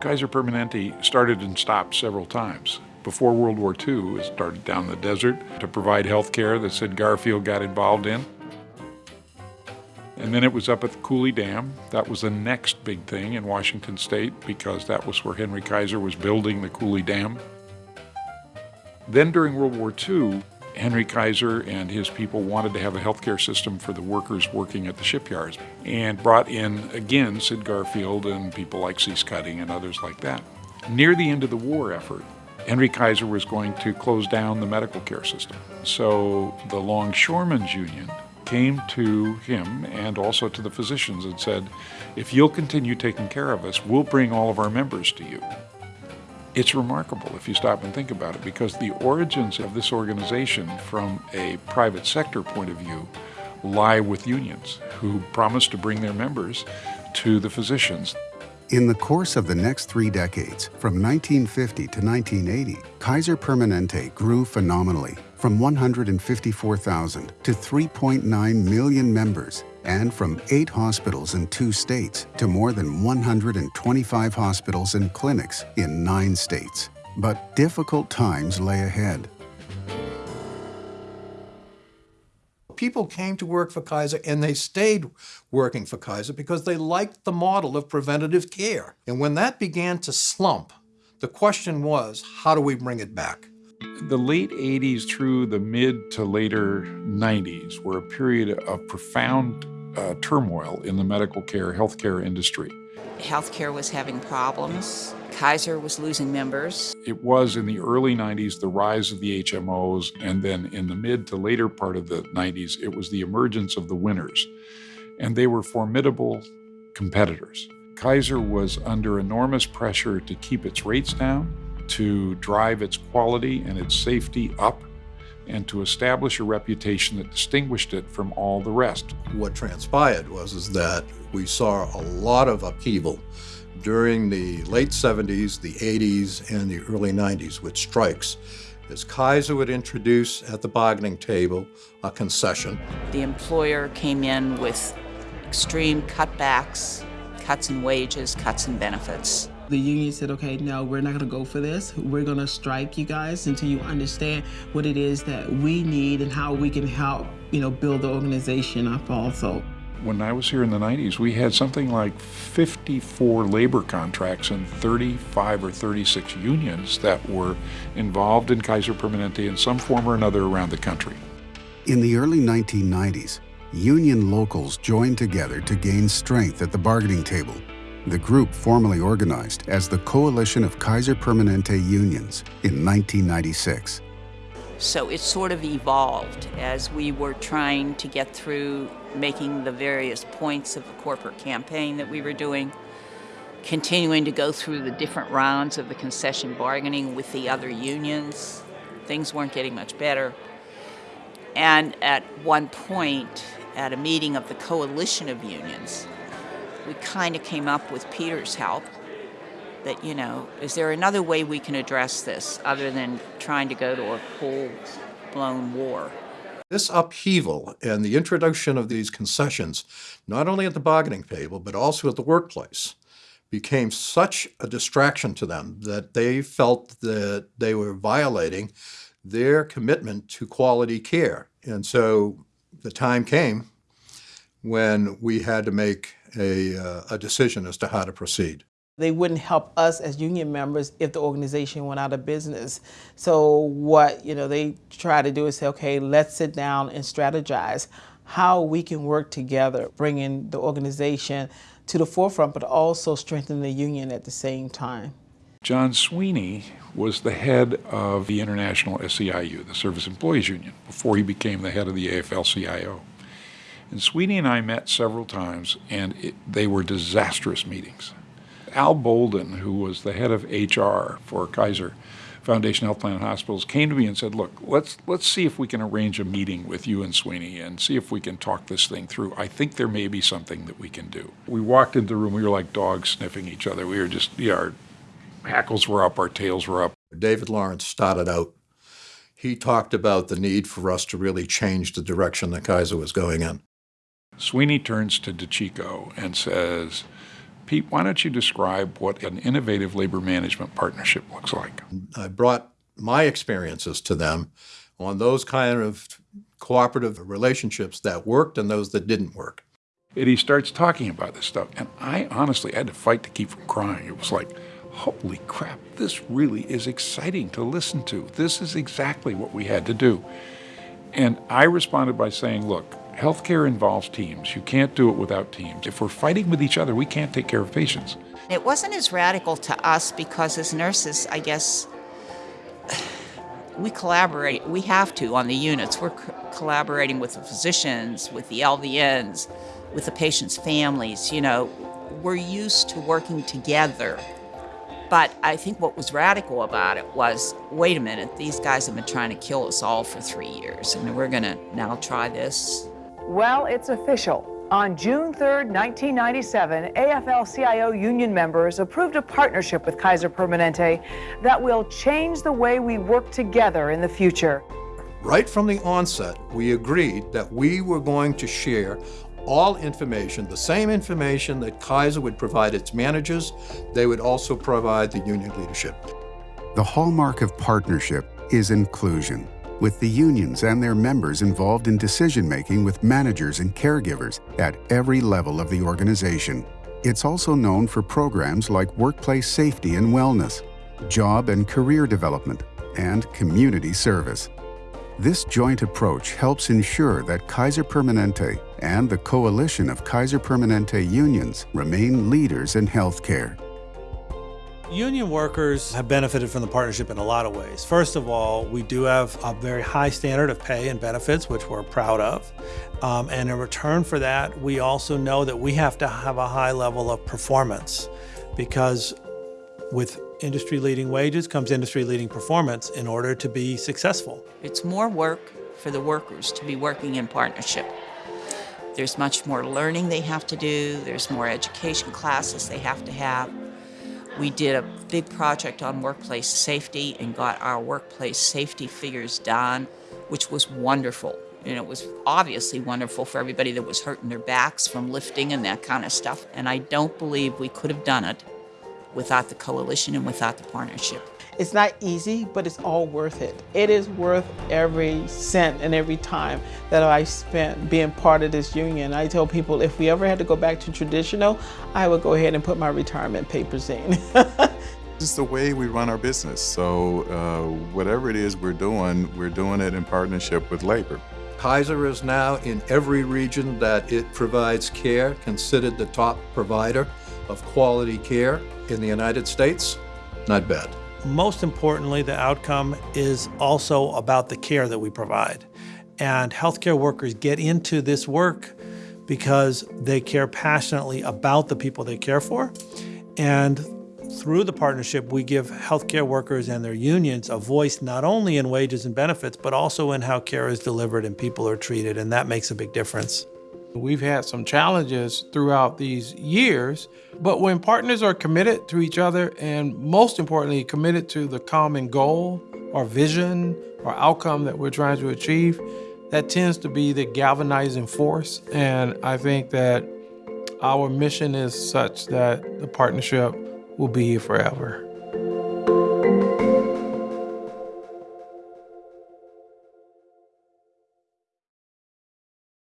Kaiser Permanente started and stopped several times. Before World War II, it started down the desert to provide health care that Sid Garfield got involved in. And then it was up at the Coulee Dam. That was the next big thing in Washington State because that was where Henry Kaiser was building the Coulee Dam. Then during World War II, Henry Kaiser and his people wanted to have a healthcare system for the workers working at the shipyards and brought in again Sid Garfield and people like Cecil Cutting and others like that. Near the end of the war effort, Henry Kaiser was going to close down the medical care system. So the Longshoremen's Union came to him and also to the physicians and said, if you'll continue taking care of us, we'll bring all of our members to you. It's remarkable if you stop and think about it because the origins of this organization from a private sector point of view lie with unions who promised to bring their members to the physicians. In the course of the next three decades, from 1950 to 1980, Kaiser Permanente grew phenomenally from 154,000 to 3.9 million members and from eight hospitals in two states to more than 125 hospitals and clinics in nine states. But difficult times lay ahead. People came to work for Kaiser and they stayed working for Kaiser because they liked the model of preventative care. And when that began to slump, the question was, how do we bring it back? The late 80s through the mid to later 90s were a period of profound uh, turmoil in the medical care, healthcare industry. Healthcare was having problems. Kaiser was losing members. It was in the early 90s the rise of the HMOs, and then in the mid to later part of the 90s, it was the emergence of the winners. And they were formidable competitors. Kaiser was under enormous pressure to keep its rates down, to drive its quality and its safety up, and to establish a reputation that distinguished it from all the rest. What transpired was is that we saw a lot of upheaval during the late 70s, the 80s, and the early 90s with strikes as Kaiser would introduce at the bargaining table a concession. The employer came in with extreme cutbacks, cuts in wages, cuts in benefits. The union said, okay, no, we're not gonna go for this. We're gonna strike you guys until you understand what it is that we need and how we can help, you know, build the organization up also. When I was here in the 90s, we had something like 54 labor contracts and 35 or 36 unions that were involved in Kaiser Permanente in some form or another around the country. In the early 1990s, union locals joined together to gain strength at the bargaining table the group formally organized as the Coalition of Kaiser Permanente Unions in 1996. So it sort of evolved as we were trying to get through making the various points of the corporate campaign that we were doing, continuing to go through the different rounds of the concession bargaining with the other unions. Things weren't getting much better. And at one point, at a meeting of the coalition of unions, we kind of came up with Peter's help that, you know, is there another way we can address this other than trying to go to a full-blown war? This upheaval and the introduction of these concessions, not only at the bargaining table, but also at the workplace, became such a distraction to them that they felt that they were violating their commitment to quality care. And so the time came when we had to make a, uh, a decision as to how to proceed. They wouldn't help us as union members if the organization went out of business. So what you know they try to do is say, okay, let's sit down and strategize how we can work together, bringing the organization to the forefront, but also strengthen the union at the same time. John Sweeney was the head of the International SEIU, the Service Employees Union, before he became the head of the AFL-CIO. And Sweeney and I met several times, and it, they were disastrous meetings. Al Bolden, who was the head of HR for Kaiser Foundation Health Plan Hospitals, came to me and said, look, let's, let's see if we can arrange a meeting with you and Sweeney and see if we can talk this thing through. I think there may be something that we can do. We walked into the room, we were like dogs sniffing each other. We were just, yeah, our hackles were up, our tails were up. David Lawrence started out. He talked about the need for us to really change the direction that Kaiser was going in. Sweeney turns to DeCicco and says, Pete, why don't you describe what an innovative labor management partnership looks like? I brought my experiences to them on those kind of cooperative relationships that worked and those that didn't work. And he starts talking about this stuff, and I honestly had to fight to keep from crying. It was like, holy crap, this really is exciting to listen to. This is exactly what we had to do. And I responded by saying, look, healthcare involves teams. You can't do it without teams. If we're fighting with each other, we can't take care of patients. It wasn't as radical to us because as nurses, I guess, we collaborate. We have to on the units. We're co- collaborating with the physicians, with the LVNs, with the patients' families. You know, we're used to working together. But I think what was radical about it was wait a minute, these guys have been trying to kill us all for three years, and we're going to now try this. Well, it's official. On June 3, 1997, AFL CIO union members approved a partnership with Kaiser Permanente that will change the way we work together in the future. Right from the onset, we agreed that we were going to share all information, the same information that Kaiser would provide its managers, they would also provide the union leadership. The hallmark of partnership is inclusion, with the unions and their members involved in decision making with managers and caregivers at every level of the organization. It's also known for programs like workplace safety and wellness, job and career development, and community service. This joint approach helps ensure that Kaiser Permanente and the coalition of Kaiser Permanente unions remain leaders in healthcare. Union workers have benefited from the partnership in a lot of ways. First of all, we do have a very high standard of pay and benefits, which we're proud of. Um, and in return for that, we also know that we have to have a high level of performance because with industry leading wages comes industry leading performance in order to be successful. It's more work for the workers to be working in partnership. There's much more learning they have to do, there's more education classes they have to have. We did a big project on workplace safety and got our workplace safety figures done, which was wonderful. And it was obviously wonderful for everybody that was hurting their backs from lifting and that kind of stuff. And I don't believe we could have done it without the coalition and without the partnership. It's not easy, but it's all worth it. It is worth every cent and every time that I spent being part of this union. I tell people if we ever had to go back to traditional, I would go ahead and put my retirement papers in. This is the way we run our business. So uh, whatever it is we're doing, we're doing it in partnership with labor. Kaiser is now in every region that it provides care, considered the top provider of quality care in the United States. Not bad. Most importantly, the outcome is also about the care that we provide. And healthcare workers get into this work because they care passionately about the people they care for. And through the partnership, we give healthcare workers and their unions a voice not only in wages and benefits, but also in how care is delivered and people are treated. And that makes a big difference. We've had some challenges throughout these years, but when partners are committed to each other and most importantly, committed to the common goal or vision or outcome that we're trying to achieve, that tends to be the galvanizing force. And I think that our mission is such that the partnership will be here forever.